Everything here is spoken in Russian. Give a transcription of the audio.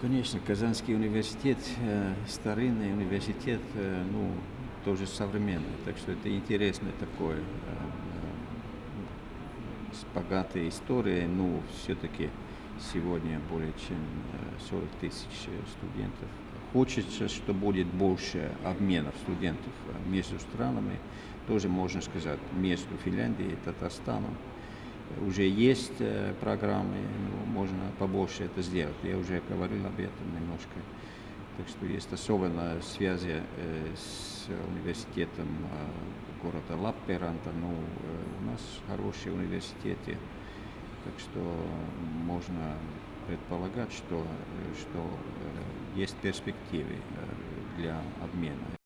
конечно, Казанский университет, э, старинный университет, э, ну, тоже современный, так что это интересно такое, э, э, с богатой историей, но все-таки сегодня более чем э, 40 тысяч э, студентов. Хочется, что будет больше обменов студентов э, между странами, тоже можно сказать, между Финляндией и Татарстаном. Уже есть э, программы, но можно побольше это сделать. Я уже говорил об этом немножко. Так что есть особенно связи э, с университетом э, города Лапперанта. Ну, э, у нас хорошие университеты, так что можно предполагать, что, что есть перспективы для обмена.